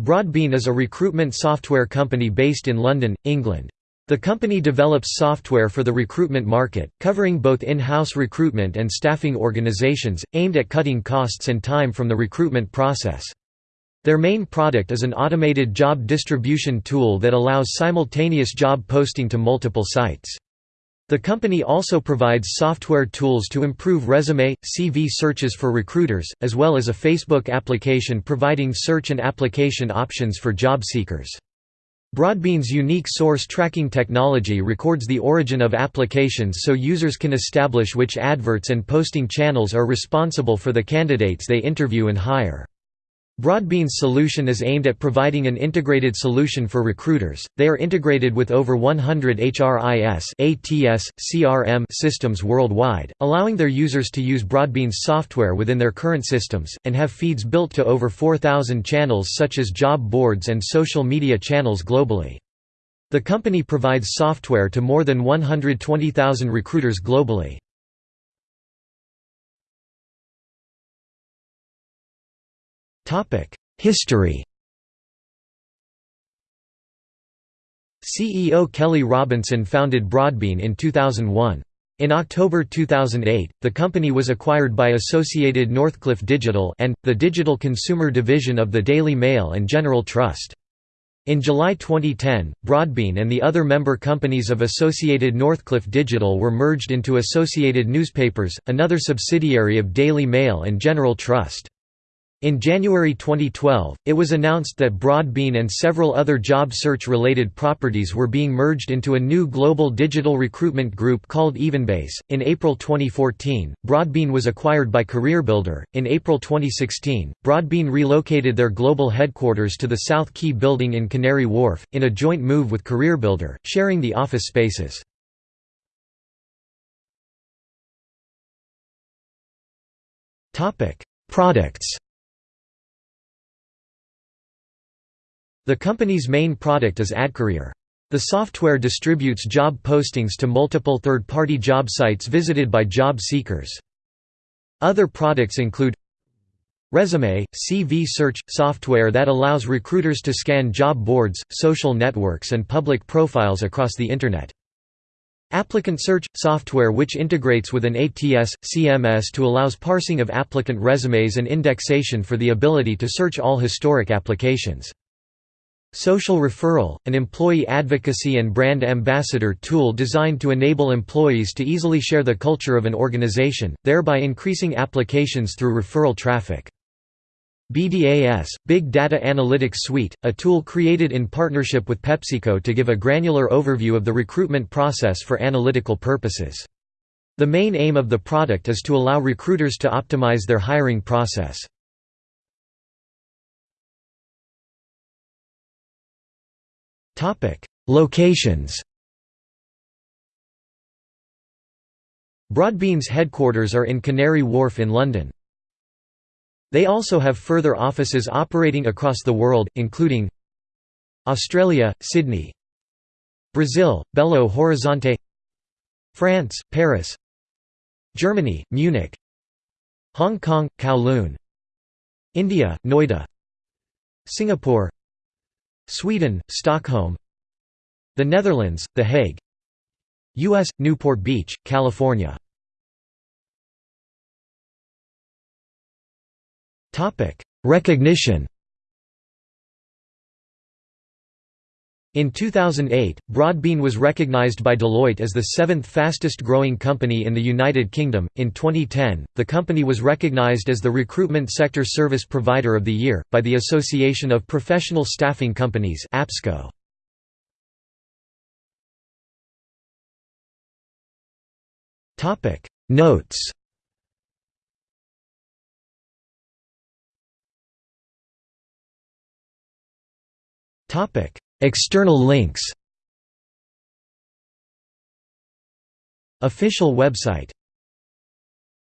Broadbean is a recruitment software company based in London, England. The company develops software for the recruitment market, covering both in-house recruitment and staffing organizations, aimed at cutting costs and time from the recruitment process. Their main product is an automated job distribution tool that allows simultaneous job posting to multiple sites. The company also provides software tools to improve resume, CV searches for recruiters, as well as a Facebook application providing search and application options for job seekers. Broadbean's unique source tracking technology records the origin of applications so users can establish which adverts and posting channels are responsible for the candidates they interview and hire. Broadbean's solution is aimed at providing an integrated solution for recruiters. They are integrated with over 100 HRIS ATS, CRM systems worldwide, allowing their users to use Broadbean's software within their current systems, and have feeds built to over 4,000 channels such as job boards and social media channels globally. The company provides software to more than 120,000 recruiters globally. History CEO Kelly Robinson founded Broadbean in 2001. In October 2008, the company was acquired by Associated Northcliffe Digital and, the digital consumer division of the Daily Mail and General Trust. In July 2010, Broadbean and the other member companies of Associated Northcliffe Digital were merged into Associated Newspapers, another subsidiary of Daily Mail and General Trust. In January 2012, it was announced that Broadbean and several other job search-related properties were being merged into a new global digital recruitment group called Evenbase. In April 2014, Broadbean was acquired by CareerBuilder. In April 2016, Broadbean relocated their global headquarters to the South Quay building in Canary Wharf, in a joint move with CareerBuilder, sharing the office spaces. Products The company's main product is AdCourier. The software distributes job postings to multiple third-party job sites visited by job seekers. Other products include Resume – CV search – software that allows recruiters to scan job boards, social networks and public profiles across the Internet. Applicant Search – software which integrates with an ATS, CMS to allows parsing of applicant resumes and indexation for the ability to search all historic applications. Social Referral, an employee advocacy and brand ambassador tool designed to enable employees to easily share the culture of an organization, thereby increasing applications through referral traffic. BDAS, Big Data Analytics Suite, a tool created in partnership with PepsiCo to give a granular overview of the recruitment process for analytical purposes. The main aim of the product is to allow recruiters to optimize their hiring process. Locations Broadbean's headquarters are in Canary Wharf in London. They also have further offices operating across the world, including Australia, Sydney Brazil, Belo Horizonte France, Paris Germany, Munich Hong Kong, Kowloon India, Noida Singapore Sweden, Stockholm. The Netherlands, The Hague. U.S., Newport Beach, California. Recognition In 2008, Broadbean was recognized by Deloitte as the seventh fastest growing company in the United Kingdom. In 2010, the company was recognized as the Recruitment Sector Service Provider of the Year, by the Association of Professional Staffing Companies. APSCO. Notes Topic External links. Official website